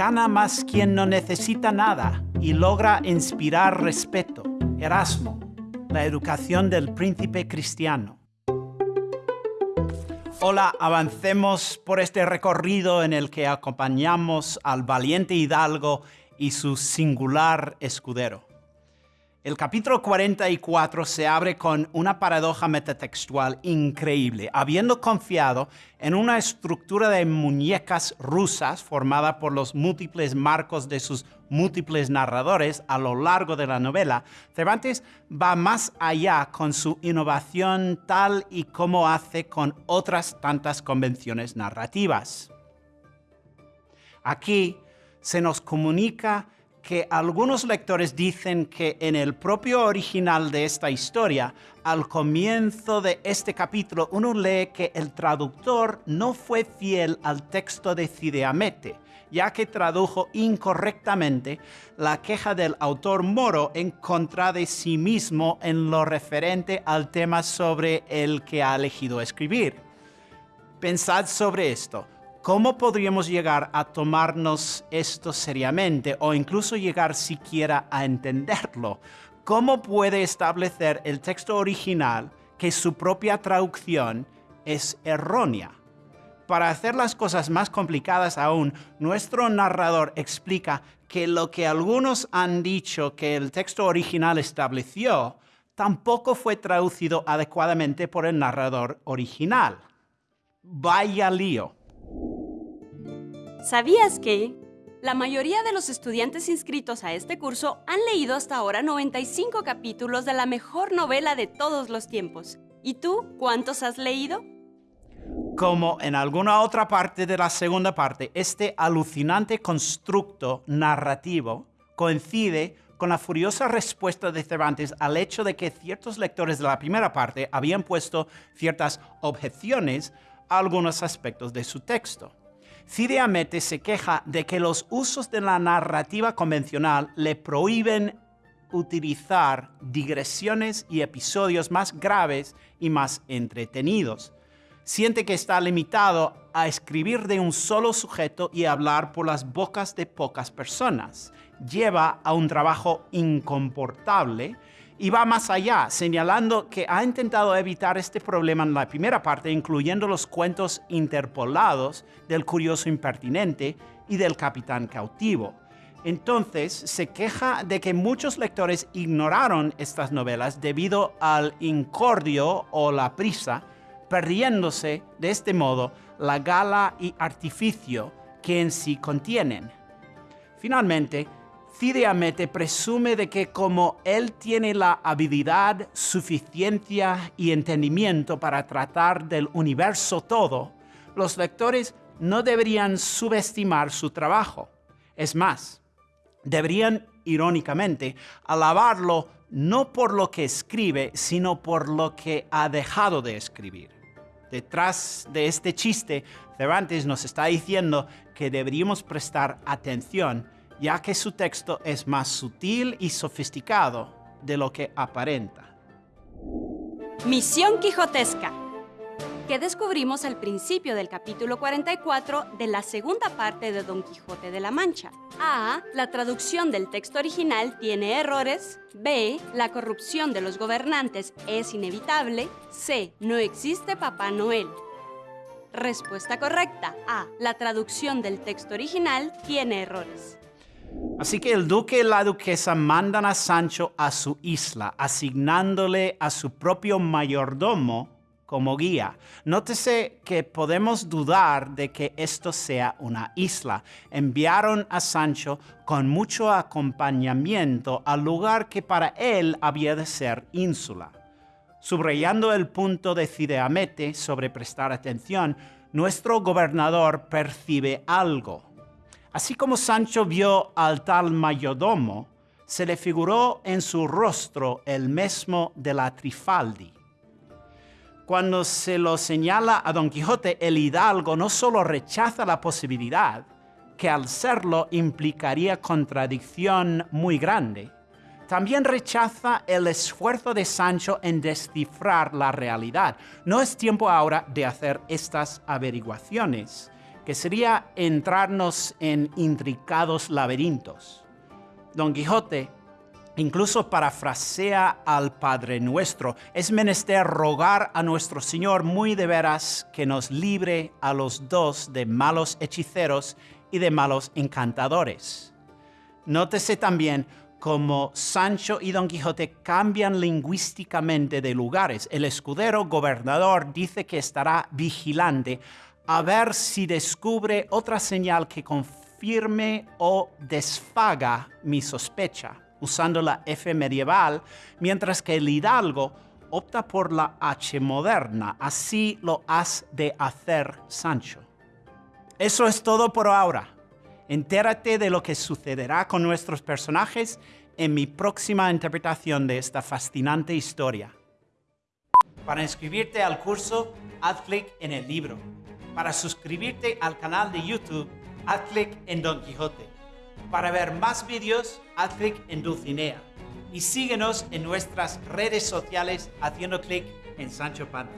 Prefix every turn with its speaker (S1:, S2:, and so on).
S1: gana más quien no necesita nada y logra inspirar respeto. Erasmo, la educación del príncipe cristiano. Hola, avancemos por este recorrido en el que acompañamos al valiente hidalgo y su singular escudero. El capítulo 44 se abre con una paradoja metatextual increíble. Habiendo confiado en una estructura de muñecas rusas formada por los múltiples marcos de sus múltiples narradores a lo largo de la novela, Cervantes va más allá con su innovación tal y como hace con otras tantas convenciones narrativas. Aquí se nos comunica que algunos lectores dicen que en el propio original de esta historia, al comienzo de este capítulo, uno lee que el traductor no fue fiel al texto de Cideamete, ya que tradujo incorrectamente la queja del autor moro en contra de sí mismo en lo referente al tema sobre el que ha elegido escribir. Pensad sobre esto. ¿Cómo podríamos llegar a tomarnos esto seriamente o incluso llegar siquiera a entenderlo? ¿Cómo puede establecer el texto original que su propia traducción es errónea? Para hacer las cosas más complicadas aún, nuestro narrador explica que lo que algunos han dicho que el texto original estableció tampoco fue traducido adecuadamente por el narrador original. Vaya lío.
S2: ¿Sabías que? La mayoría de los estudiantes inscritos a este curso han leído hasta ahora 95 capítulos de la mejor novela de todos los tiempos. ¿Y tú cuántos has leído?
S1: Como en alguna otra parte de la segunda parte, este alucinante constructo narrativo coincide con la furiosa respuesta de Cervantes al hecho de que ciertos lectores de la primera parte habían puesto ciertas objeciones a algunos aspectos de su texto. Cide Amete se queja de que los usos de la narrativa convencional le prohíben utilizar digresiones y episodios más graves y más entretenidos. Siente que está limitado a escribir de un solo sujeto y hablar por las bocas de pocas personas. Lleva a un trabajo incomportable y va más allá, señalando que ha intentado evitar este problema en la primera parte, incluyendo los cuentos interpolados del curioso impertinente y del capitán cautivo. Entonces, se queja de que muchos lectores ignoraron estas novelas debido al incordio o la prisa, perdiéndose de este modo la gala y artificio que en sí contienen. Finalmente, Amete presume de que como él tiene la habilidad, suficiencia y entendimiento para tratar del universo todo, los lectores no deberían subestimar su trabajo. Es más, deberían, irónicamente, alabarlo no por lo que escribe, sino por lo que ha dejado de escribir. Detrás de este chiste, Cervantes nos está diciendo que deberíamos prestar atención ya que su texto es más sutil y sofisticado de lo que aparenta.
S2: Misión Quijotesca que descubrimos al principio del capítulo 44 de la segunda parte de Don Quijote de la Mancha. A. La traducción del texto original tiene errores. B. La corrupción de los gobernantes es inevitable. C. No existe Papá Noel. Respuesta correcta. A. La traducción del texto original tiene errores.
S1: Así que el duque y la duquesa mandan a Sancho a su isla, asignándole a su propio mayordomo como guía. Nótese que podemos dudar de que esto sea una isla. Enviaron a Sancho con mucho acompañamiento al lugar que para él había de ser ínsula. Subrayando el punto de Cideamete sobre prestar atención, nuestro gobernador percibe algo Así como Sancho vio al tal mayordomo, se le figuró en su rostro el mismo de la Trifaldi. Cuando se lo señala a Don Quijote, el hidalgo no solo rechaza la posibilidad, que al serlo implicaría contradicción muy grande, también rechaza el esfuerzo de Sancho en descifrar la realidad. No es tiempo ahora de hacer estas averiguaciones que sería entrarnos en intricados laberintos. Don Quijote incluso parafrasea al Padre nuestro. Es menester rogar a nuestro Señor muy de veras que nos libre a los dos de malos hechiceros y de malos encantadores. Nótese también cómo Sancho y Don Quijote cambian lingüísticamente de lugares. El escudero gobernador dice que estará vigilante a ver si descubre otra señal que confirme o desfaga mi sospecha, usando la F medieval, mientras que el hidalgo opta por la H moderna. Así lo has de hacer, Sancho. Eso es todo por ahora. Entérate de lo que sucederá con nuestros personajes en mi próxima interpretación de esta fascinante historia. Para inscribirte al curso, haz clic en el libro. Para suscribirte al canal de YouTube, haz clic en Don Quijote. Para ver más vídeos, haz clic en Dulcinea. Y síguenos en nuestras redes sociales haciendo clic en Sancho Panza.